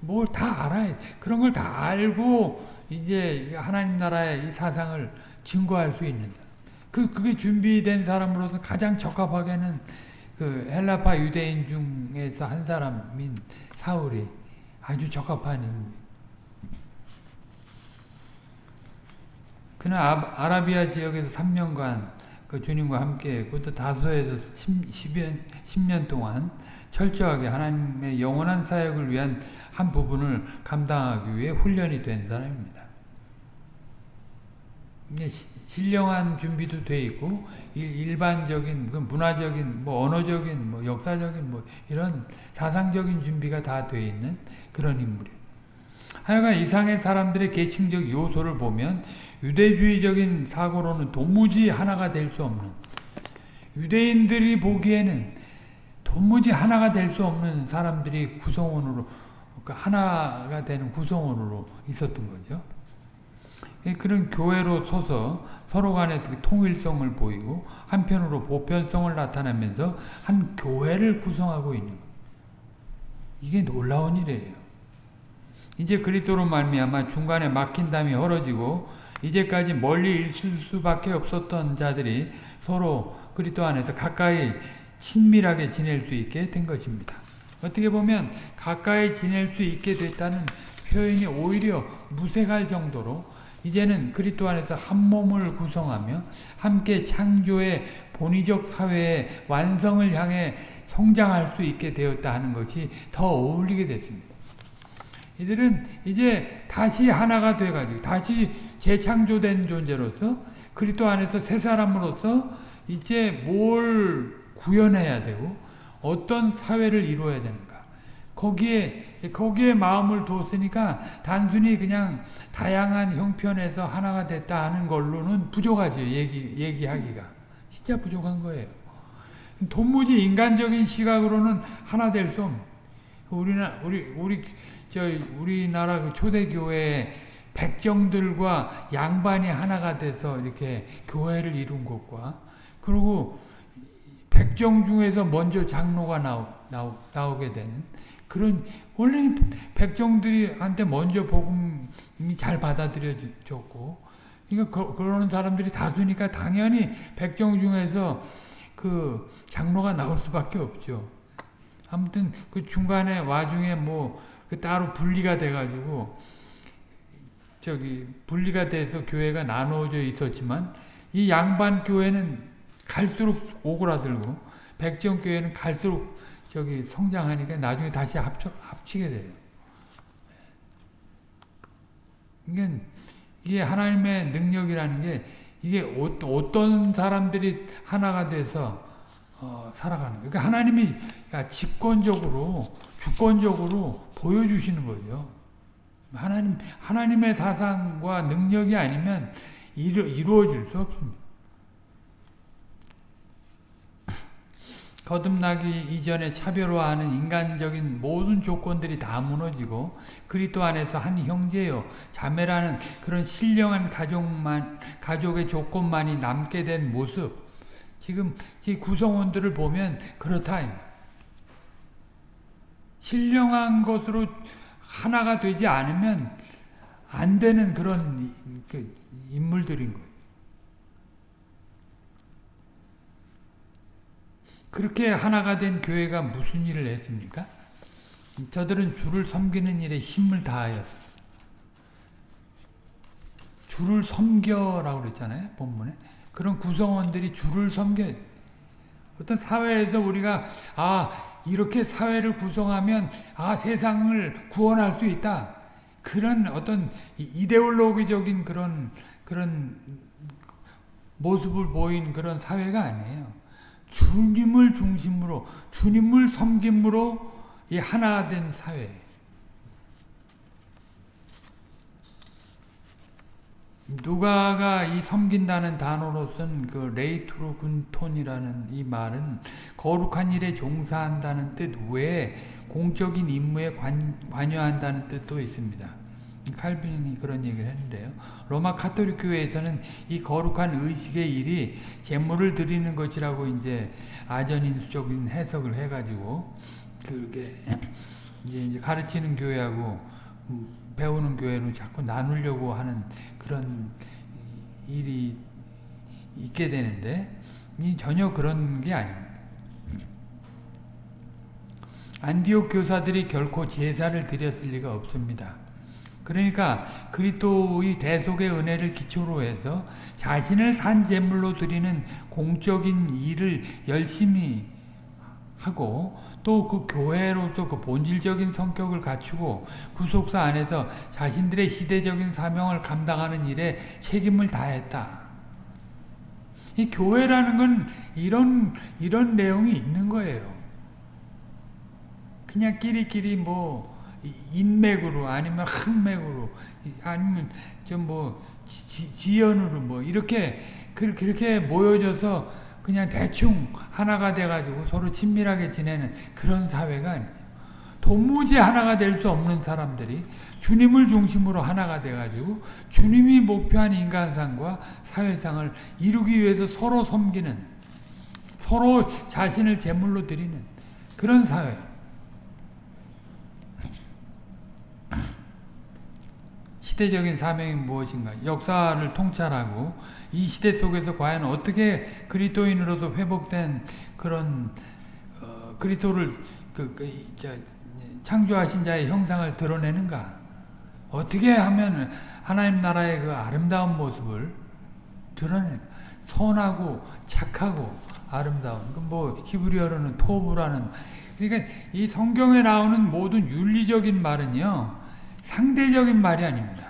뭘 다 알아야 돼. 그런 걸 다 알고 이제 하나님 나라의 이 사상을 증거할 수 있는 사람. 그, 그게 준비된 사람으로서 가장 적합하게는 그 헬라파 유대인 중에서 한 사람인 사울이 아주 적합한 인물. 그는 아, 아라비아 지역에서 3년간 그 주님과 함께 했고 또 다소에서 10, 년 10년 동안 철저하게 하나님의 영원한 사역을 위한 한 부분을 감당하기 위해 훈련이 된 사람입니다. 신령한 준비도 돼 있고 일반적인 그 문화적인 뭐 언어적인 뭐 역사적인 뭐 이런 사상적인 준비가 다 돼 있는 그런 인물이에요. 하여간 이상의 사람들의 계층적 요소를 보면 유대주의적인 사고로는 도무지 하나가 될 수 없는 유대인들이 보기에는 도무지 하나가 될 수 없는 사람들이 구성원으로 그러니까 하나가 되는 구성원으로 있었던 거죠. 예, 그런 교회로 서서 서로 간의 통일성을 보이고 한편으로 보편성을 나타내면서 한 교회를 구성하고 있는 것. 이게 놀라운 일이에요. 이제 그리스도로 말미암아 중간에 막힌 담이 헐어지고 이제까지 멀리 있을 수밖에 없었던 자들이 서로 그리스도 안에서 가까이 친밀하게 지낼 수 있게 된 것입니다. 어떻게 보면 가까이 지낼 수 있게 됐다는 표현이 오히려 무색할 정도로 이제는 그리스도 안에서 한 몸을 구성하며 함께 창조의 본의적 사회의 완성을 향해 성장할 수 있게 되었다 하는 것이 더 어울리게 됐습니다. 이들은 이제 다시 하나가 돼가지고 다시 재창조된 존재로서 그리스도 안에서 새 사람으로서 이제 뭘 구현해야 되고 어떤 사회를 이루어야 되는가. 거기에 거기에 마음을 뒀으니까 단순히 그냥 다양한 형편에서 하나가 됐다 하는 걸로는 부족하죠 얘기 얘기하기가. 진짜 부족한 거예요. 도무지 인간적인 시각으로는 하나 될 수 없는. 우리나 우리 우리 저 우리나라 그 초대 교회 백정들과 양반이 하나가 돼서 이렇게 교회를 이룬 것과 그리고 백정 중에서 먼저 장로가 나오, 나오, 나오게 되는 그런 원래 백정들이한테 먼저 복음이 잘 받아들여졌고 그러니까 그, 러는 사람들이 다수니까 당연히 백정 중에서 그 장로가 나올 수밖에 없죠. 아무튼 그 중간에 와중에 뭐 그 따로 분리가 돼가지고 저기 분리가 돼서 교회가 나누어져 있었지만 이 양반 교회는 갈수록 오그라들고 백정 교회는 갈수록 저기 성장하니까 나중에 다시 합쳐, 합치게 돼요. 이게, 이게 하나님의 능력이라는 게 이게 어떤 사람들이 하나가 돼서 어, 살아가는 거예요. 그러니까 하나님이 직권적으로 주권적으로 보여주시는 거죠. 하나님 하나님의 사상과 능력이 아니면 이루, 이루어질 수 없습니다. 거듭나기 이전에 차별화하는 인간적인 모든 조건들이 다 무너지고 그리스도 안에서 한 형제요 자매라는 그런 신령한 가족만 가족의 조건만이 남게 된 모습 지금 이 구성원들을 보면 그렇다 신령한 것으로 하나가 되지 않으면 안 되는 그런 그 인물들인 거예요. 그렇게 하나가 된 교회가 무슨 일을 했습니까? 저들은 주를 섬기는 일에 힘을 다하였어요. 주를 섬겨라고 그랬잖아요. 본문에. 그런 구성원들이 주를 섬겨. 어떤 사회에서 우리가 아 이렇게 사회를 구성하면 아 세상을 구원할 수 있다. 그런 어떤 이데올로기적인 그런 그런 모습을 보인 그런 사회가 아니에요. 주님을 중심으로 주님을 섬김으로 이 하나 된 사회. 누가가 이 섬긴다는 단어로 쓴 그 λειτουργούντων이라는 이 말은 거룩한 일에 종사한다는 뜻 외에 공적인 임무에 관, 관여한다는 뜻도 있습니다. 칼빈이 그런 얘기를 했는데요. 로마 카톨릭 교회에서는 이 거룩한 의식의 일이 제물을 드리는 것이라고 이제 아전인수적인 해석을 해가지고 그게 이제 가르치는 교회하고 배우는 교회로 자꾸 나누려고 하는 그런 일이 있게 되는데 전혀 그런 게 아닙니다. 안디옥 교사들이 결코 제사를 드렸을 리가 없습니다. 그러니까 그리스도의 대속의 은혜를 기초로 해서 자신을 산 제물로 드리는 공적인 일을 열심히 하고 또 그 교회로서 그 본질적인 성격을 갖추고 구속사 안에서 자신들의 시대적인 사명을 감당하는 일에 책임을 다했다. 이 교회라는 건 이런 이런 내용이 있는 거예요. 그냥 끼리끼리 뭐 인맥으로 아니면 흑맥으로 아니면 좀뭐 지연으로 뭐 이렇게 그렇게 모여져서 그냥 대충 하나가 돼가지고 서로 친밀하게 지내는 그런 사회가 아니에요. 도무지 하나가 될 수 없는 사람들이 주님을 중심으로 하나가 돼가지고 주님이 목표한 인간상과 사회상을 이루기 위해서 서로 섬기는 서로 자신을 제물로 드리는 그런 사회. 시대적인 사명이 무엇인가? 역사를 통찰하고 이 시대 속에서 과연 어떻게 그리스도인으로서 회복된 그런 어, 그리스도를 그, 그, 저, 창조하신 자의 형상을 드러내는가? 어떻게 하면 하나님 나라의 그 아름다운 모습을 드러내? 선하고 착하고 아름다운 그뭐 히브리어로는 토브라는 그러니까 이 성경에 나오는 모든 윤리적인 말은요 상대적인 말이 아닙니다.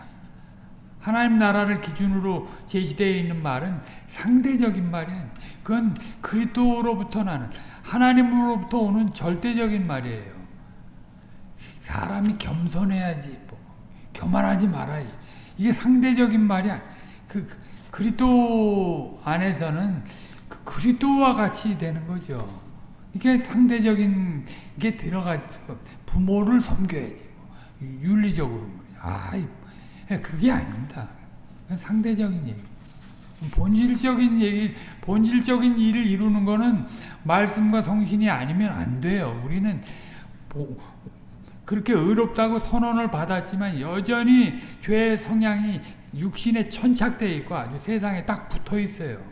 하나님 나라를 기준으로 제시되어 있는 말은 상대적인 말이 아닙니다. 그건 그리스도로부터 나는 하나님으로부터 오는 절대적인 말이에요. 사람이 겸손해야지, 뭐, 교만하지 말아야지. 이게 상대적인 말이 아니. 그 그리스도 안에서는 그 그리스도와 같이 되는 거죠. 이게 상대적인 게 들어가 부모를 섬겨야지. 윤리적으로 아 그게 아닙니다. 상대적인 얘기. 본질적인 얘기, 본질적인 일을 이루는 거는 말씀과 성신이 아니면 안 돼요. 우리는 그렇게 의롭다고 선언을 받았지만 여전히 죄의 성향이 육신에 천착되어 있고 아주 세상에 딱 붙어 있어요.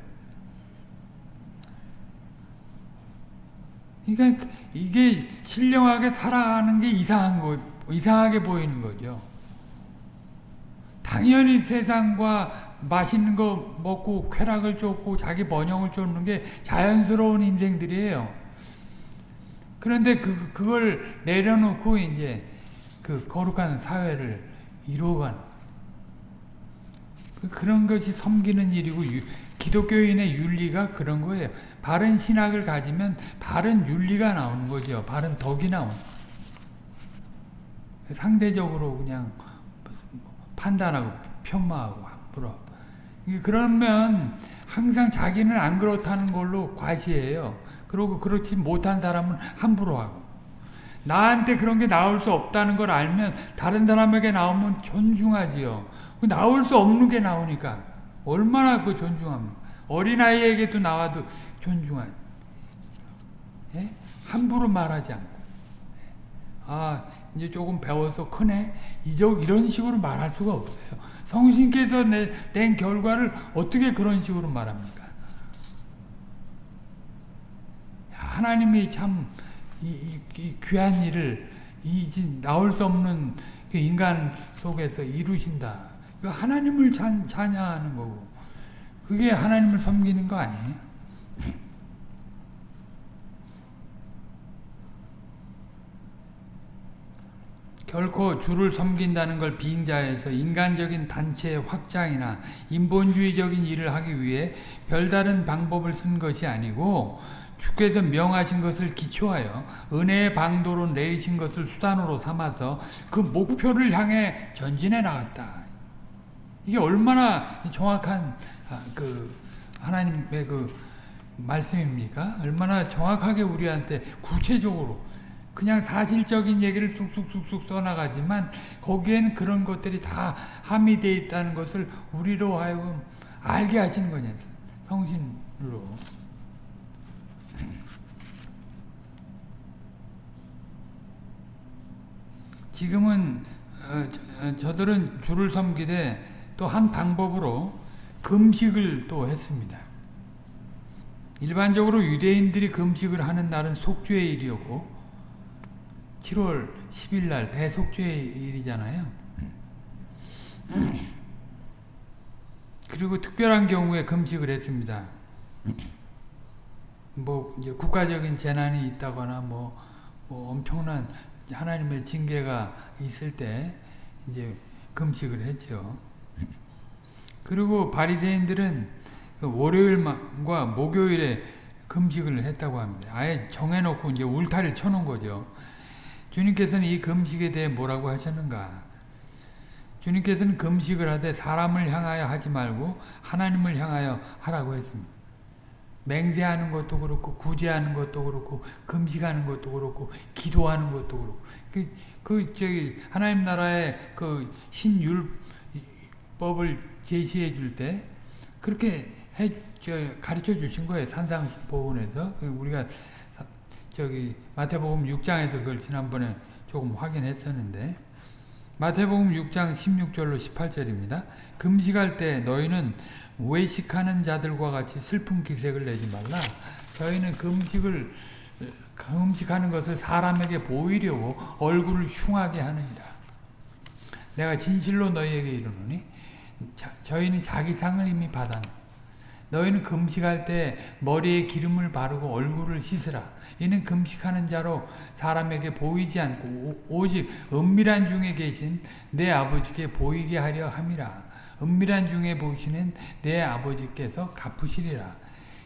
그러니까 이게 신령하게 살아가는 게 이상한 거 이상하게 보이는 거죠. 당연히 세상과 맛있는 거 먹고 쾌락을 쫓고 자기 번영을 쫓는 게 자연스러운 인생들이에요. 그런데 그, 그걸 내려놓고 이제 그 거룩한 사회를 이루어가는 그, 그런 것이 섬기는 일이고 기독교인의 윤리가 그런 거예요. 바른 신학을 가지면 바른 윤리가 나오는 거죠. 바른 덕이 나오는 상대적으로 그냥 판단하고 편마하고 함부로 그러면 항상 자기는 안 그렇다는 걸로 과시해요. 그리고 그렇지 못한 사람은 함부로 하고 나한테 그런 게 나올 수 없다는 걸 알면 다른 사람에게 나오면 존중하지요. 나올 수 없는 게 나오니까 얼마나 그 존중합니까? 어린아이에게도 나와도 존중하지. 예? 함부로 말하지 않고. 예? 아, 이제 조금 배워서 크네. 이런 식으로 말할 수가 없어요. 성신께서 내, 낸 결과를 어떻게 그런 식으로 말합니까? 하나님이 참 이, 이, 이 귀한 일을 이 나올 수 없는 그 인간 속에서 이루신다. 그 하나님을 찬, 찬양하는 거고 그게 하나님을 섬기는 거 아니에요? 결코 주를 섬긴다는 걸 빙자해서 인간적인 단체의 확장이나 인본주의적인 일을 하기 위해 별다른 방법을 쓴 것이 아니고 주께서 명하신 것을 기초하여 은혜의 방도로 내리신 것을 수단으로 삼아서 그 목표를 향해 전진해 나갔다. 이게 얼마나 정확한 아, 그 하나님의 그 말씀입니까? 얼마나 정확하게 우리한테 구체적으로 그냥 사실적인 얘기를 쑥쑥쑥쑥 써나가지만 거기에는 그런 것들이 다 함의되어 있다는 것을 우리로 하여금 알게 하시는 거냐 성신으로 지금은 어, 어, 저들은 주를 섬기되 또 한 방법으로 금식을 또 했습니다. 일반적으로 유대인들이 금식을 하는 날은 속죄의 일이었고 7월 10일 날 대속죄의 일이잖아요. 그리고 특별한 경우에 금식을 했습니다. 뭐 이제 국가적인 재난이 있다거나 뭐, 뭐 엄청난 하나님의 징계가 있을 때 이제 금식을 했죠. 그리고 바리새인들은 그 월요일과 목요일에 금식을 했다고 합니다. 아예 정해놓고 이제 울타리를 쳐놓은 거죠. 주님께서는 이 금식에 대해 뭐라고 하셨는가? 주님께서는 금식을 하되 사람을 향하여 하지 말고 하나님을 향하여 하라고 했습니다. 맹세하는 것도 그렇고 구제하는 것도 그렇고 금식하는 것도 그렇고 기도하는 것도 그렇고 그, 그 저기 하나님 나라의 그 신율법을 제시해 줄 때 그렇게 해 가르쳐 주신 거예요 산상보훈에서 그 우리가 저기 마태복음 6장에서 그걸 지난번에 조금 확인했었는데 마태복음 6장 16절로 18절입니다. 금식할 때 너희는 외식하는 자들과 같이 슬픈 기색을 내지 말라. 저희는 금식을 금식하는 것을 사람에게 보이려고 얼굴을 흉하게 하느니라. 내가 진실로 너희에게 이르노니 자, 저희는 자기 상을 이미 받았노. 너희는 금식할 때 머리에 기름을 바르고 얼굴을 씻으라. 이는 금식하는 자로 사람에게 보이지 않고 오직 은밀한 중에 계신 내 아버지께 보이게 하려 함이라. 은밀한 중에 보시는 내 아버지께서 갚으시리라.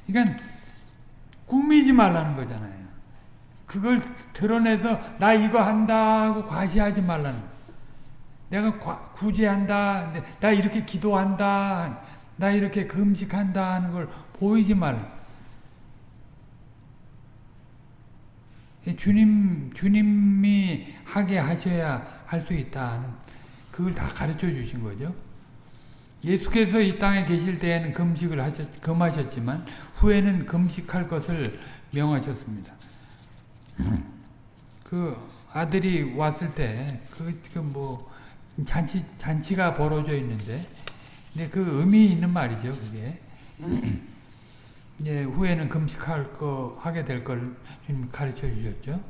그러니까 꾸미지 말라는 거잖아요. 그걸 드러내서 나 이거 한다 하고 과시하지 말라는 내가 구제한다. 나 이렇게 기도한다. 나 이렇게 금식한다 하는 걸 보이지 말. 주님, 주님이 하게 하셔야 할 수 있다 는 그걸 다 가르쳐 주신 거죠. 예수께서 이 땅에 계실 때에는 금식을 하셨, 금하셨지만 후에는 금식할 것을 명하셨습니다. 그 아들이 왔을 때, 그, 그 뭐, 잔치, 잔치가 벌어져 있는데, 근데 그 의미 있는 말이죠, 그게. 이제 후에는 금식할 거, 하게 될 걸 주님 가르쳐 주셨죠.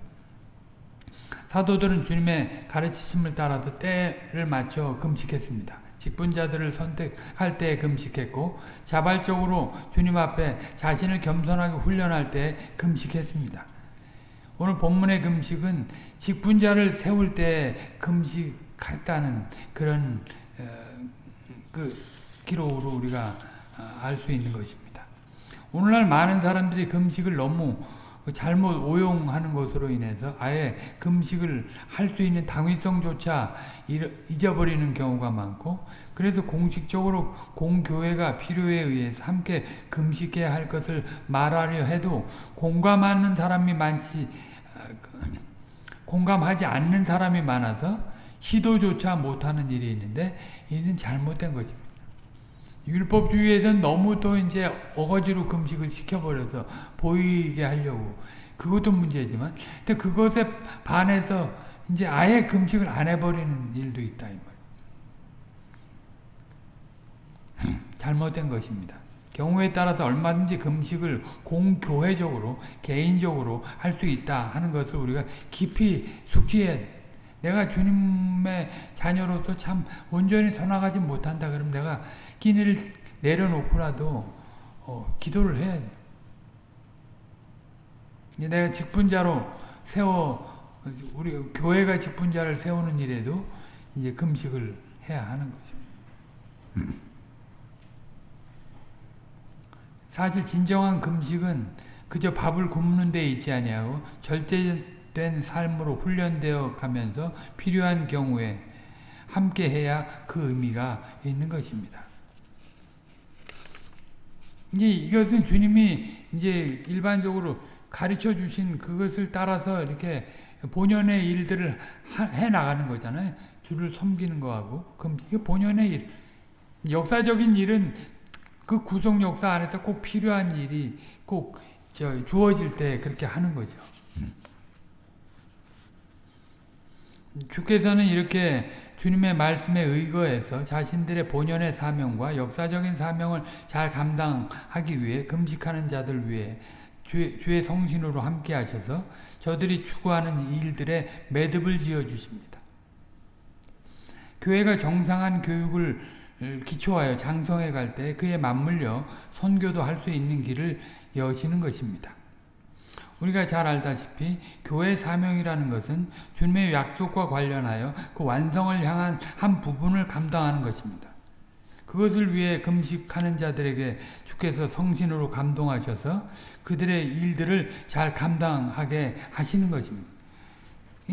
사도들은 주님의 가르치심을 따라서 때를 맞춰 금식했습니다. 직분자들을 선택할 때 금식했고 자발적으로 주님 앞에 자신을 겸손하게 훈련할 때 금식했습니다. 오늘 본문의 금식은 직분자를 세울 때 금식했다는 그런 그 기록으로 우리가 어, 알수 있는 것입니다. 오늘날 많은 사람들이 금식을 너무 잘못 오용하는 것으로 인해서 아예 금식을 할 수 있는 당위성조차 잊어버리는 경우가 많고 그래서 공식적으로 공교회가 필요에 의해서 함께 금식해야 할 것을 말하려 해도 공감하는 사람이 많지 어, 그, 공감하지 않는 사람이 많아서 시도조차 못하는 일이 있는데 이는 잘못된 것입니다. 율법주의에서는 너무 또 이제 어거지로 금식을 시켜버려서 보이게 하려고 그것도 문제지만 근데 그것에 반해서 이제 아예 금식을 안 해버리는 일도 있다 이 말. 잘못된 것입니다. 경우에 따라서 얼마든지 금식을 공교회적으로 개인적으로 할 수 있다 하는 것을 우리가 깊이 숙지해야 돼. 내가 주님의 자녀로서 참 온전히 선악하지 못한다 그러면 내가 끼니를 내려놓고라도 어, 기도를 해야 돼. 내가 직분자로 세워 우리 교회가 직분자를 세우는 일에도 이제 금식을 해야 하는 거죠. 사실 진정한 금식은 그저 밥을 굶는 데 있지 아니하고 절대 된 삶으로 훈련되어 가면서 필요한 경우에 함께 해야 그 의미가 있는 것입니다. 이제 이것은 주님이 이제 일반적으로 가르쳐 주신 그것을 따라서 이렇게 본연의 일들을 해 나가는 거잖아요. 주를 섬기는 거하고. 그럼 이게 본연의 일. 역사적인 일은 그 구속 역사 안에서 꼭 필요한 일이 꼭 주어질 때 그렇게 하는 거죠. 주께서는 이렇게 주님의 말씀에 의거해서 자신들의 본연의 사명과 역사적인 사명을 잘 감당하기 위해 금식하는 자들 위해 주의, 주의 성신으로 함께 하셔서 저들이 추구하는 일들에 매듭을 지어 주십니다. 교회가 정상한 교육을 기초하여 장성해 갈 때 그에 맞물려 선교도 할 수 있는 길을 여시는 것입니다. 우리가 잘 알다시피 교회 사명이라는 것은 주님의 약속과 관련하여 그 완성을 향한 한 부분을 감당하는 것입니다. 그것을 위해 금식하는 자들에게 주께서 성신으로 감동하셔서 그들의 일들을 잘 감당하게 하시는 것입니다.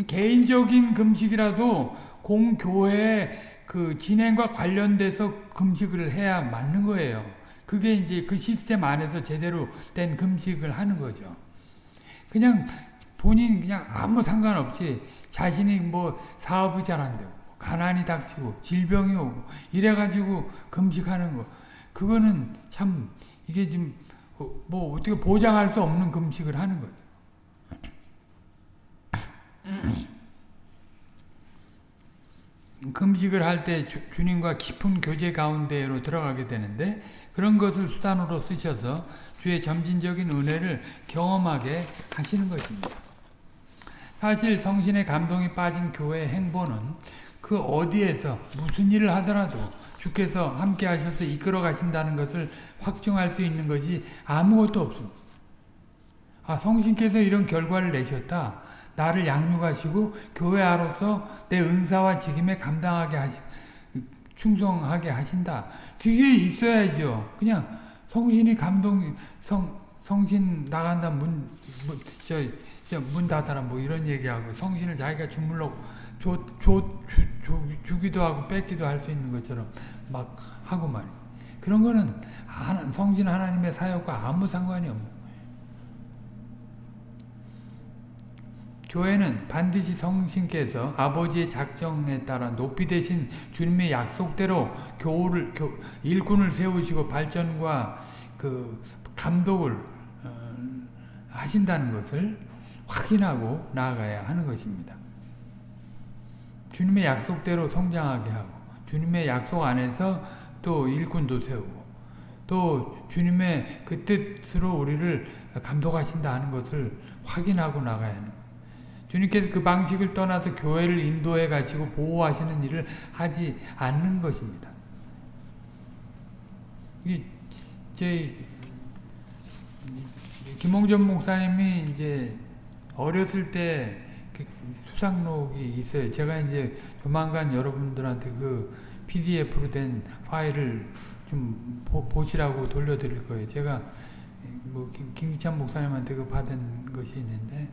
개인적인 금식이라도 공교회의 그 진행과 관련돼서 금식을 해야 맞는 거예요. 그게 이제 그 시스템 안에서 제대로 된 금식을 하는 거죠. 그냥 본인 그냥 아무 상관없이 자신이 뭐 사업이 잘 안 되고 가난이 닥치고 질병이 오고 이래가지고 금식하는 거 그거는 참 이게 지금 뭐 어떻게 보장할 수 없는 금식을 하는 거죠. 금식을 할 때 주님과 깊은 교제 가운데로 들어가게 되는데 그런 것을 수단으로 쓰셔서 주의 점진적인 은혜를 경험하게 하시는 것입니다. 사실 성신의 감동이 빠진 교회 행보는 그 어디에서 무슨 일을 하더라도 주께서 함께 하셔서 이끌어 가신다는 것을 확증할 수 있는 것이 아무것도 없습니다. 아, 성신께서 이런 결과를 내셨다. 나를 양육하시고 교회아로서 내 은사와 직임에 감당하게 하시 충성하게 하신다. 그게 있어야죠. 그냥 성신이 감동 성 성신 나간다 문문 닫아라 뭐 이런 얘기하고 성신을 자기가 주물러 줘, 줘, 주, 주기도 하고 뺏기도 할 수 있는 것처럼 막 하고 말이 그런 거는 성신 하나님의 사역과 아무 상관이 없는 교회는 반드시 성신께서 아버지의 작정에 따라 높이 되신 주님의 약속대로 교우를 교, 일꾼을 세우시고 발전과 그 감독을 어, 하신다는 것을 확인하고 나아가야 하는 것입니다. 주님의 약속대로 성장하게 하고 주님의 약속 안에서 또 일꾼도 세우고 또 주님의 그 뜻으로 우리를 감독하신다 하는 것을 확인하고 나가야 하는 주님께서 그 방식을 떠나서 교회를 인도해 가지고 보호하시는 일을 하지 않는 것입니다. 이게 제 김홍전 목사님이 이제 어렸을 때그 수상록이 있어요. 제가 이제 조만간 여러분들한테 그 PDF로 된 파일을 좀 보, 시라고 돌려드릴 거예요. 제가 뭐 김기찬 목사님한테 그 받은 것이 있는데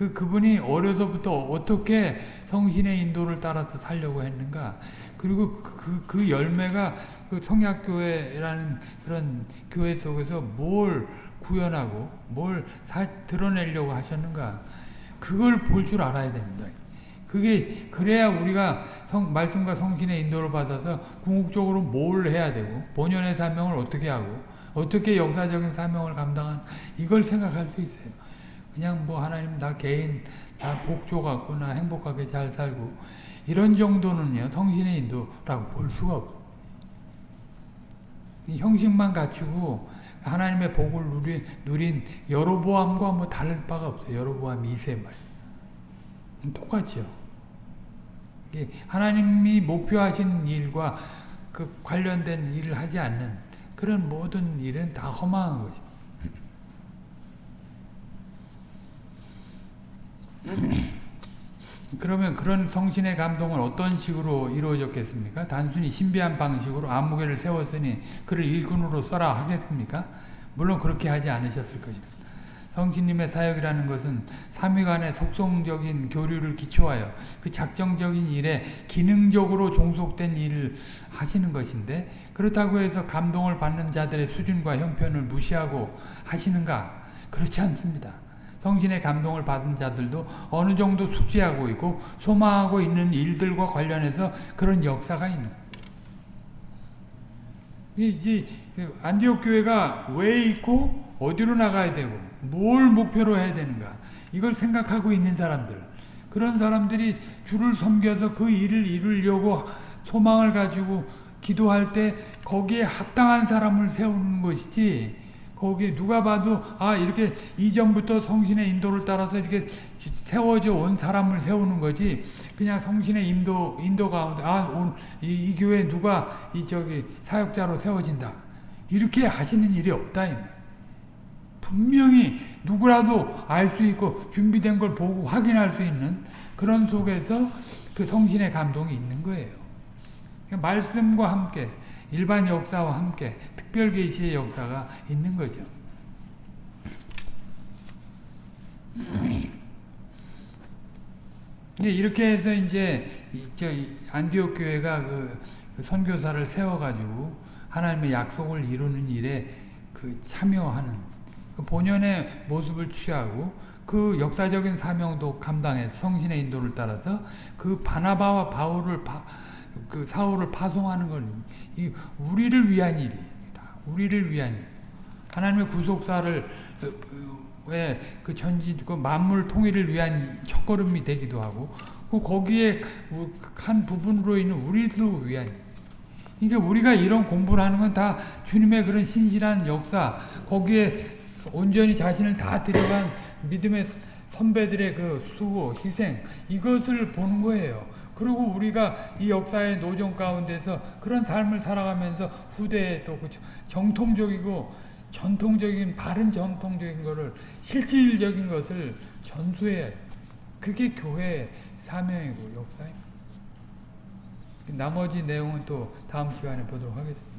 그 그분이 어려서부터 어떻게 성신의 인도를 따라서 살려고 했는가 그리고 그, 그 열매가 그 성약교회라는 그런 교회 속에서 뭘 구현하고 뭘 사, 드러내려고 하셨는가 그걸 볼 줄 알아야 됩니다. 그게 그래야 우리가 성, 말씀과 성신의 인도를 받아서 궁극적으로 뭘 해야 되고 본연의 사명을 어떻게 하고 어떻게 역사적인 사명을 감당한 이걸 생각할 수 있어요. 그냥 뭐 하나님 다 개인 다 복조 갖고 나 행복하게 잘 살고 이런 정도는요 성신의 인도라고 볼 수가 없어. 형식만 갖추고 하나님의 복을 누린, 누린 여로보암과 뭐 다를 바가 없어요. 여로보암 2세 말. 똑같죠. 하나님이 목표하신 일과 그 관련된 일을 하지 않는 그런 모든 일은 다 허망한 거죠. 그러면 그런 성신의 감동은 어떤 식으로 이루어졌겠습니까? 단순히 신비한 방식으로 아무개를 세웠으니 그를 일꾼으로 써라 하겠습니까? 물론 그렇게 하지 않으셨을 것입니다. 성신님의 사역이라는 것은 삼위간의 속성적인 교류를 기초하여 그 작정적인 일에 기능적으로 종속된 일을 하시는 것인데 그렇다고 해서 감동을 받는 자들의 수준과 형편을 무시하고 하시는가? 그렇지 않습니다. 성신의 감동을 받은 자들도 어느 정도 숙지하고 있고 소망하고 있는 일들과 관련해서 그런 역사가 있는 이제 그 안디옥 교회가 왜 있고 어디로 나가야 되고 뭘 목표로 해야 되는가 이걸 생각하고 있는 사람들. 그런 사람들이 주를 섬겨서 그 일을 이루려고 소망을 가지고 기도할 때 거기에 합당한 사람을 세우는 것이지 거기에 누가 봐도 아 이렇게 이전부터 성신의 인도를 따라서 이렇게 세워져 온 사람을 세우는 거지 그냥 성신의 인도 인도 가운데 아이 이 교회 누가 이 저기 사역자로 세워진다 이렇게 하시는 일이 없다. 분명히 누구라도 알 수 있고 준비된 걸 보고 확인할 수 있는 그런 속에서 그 성신의 감동이 있는 거예요. 그러니까 말씀과 함께 일반 역사와 함께 특별 계시의 역사가 있는 거죠. 이제 이렇게 해서 이제 저 안디옥 교회가 그, 그 선교사를 세워가지고 하나님의 약속을 이루는 일에 그 참여하는 그 본연의 모습을 취하고 그 역사적인 사명도 감당해서 성신의 인도를 따라서 그 바나바와 바울을 파, 그 사울을 파송하는 건이 우리를 위한 일이다. 우리를 위한 일. 하나님의 구속사를 왜 그 전지 그 만물 통일을 위한 첫걸음이 되기도 하고 그 거기에 한 부분으로 있는 우리도 위한 일. 그러니까 우리가 이런 공부를 하는 건 다 주님의 그런 신실한 역사 거기에 온전히 자신을 다 들여간 믿음의 선배들의 그 수고, 희생 이것을 보는 거예요. 그리고 우리가 이 역사의 노정 가운데서 그런 삶을 살아가면서 후대에 또그 정통적이고 전통적인 바른 전통적인 거를 실질적인 것을 전수해 그게 교회의 사명이고 역사입니다. 나머지 내용은 또 다음 시간에 보도록 하겠습니다.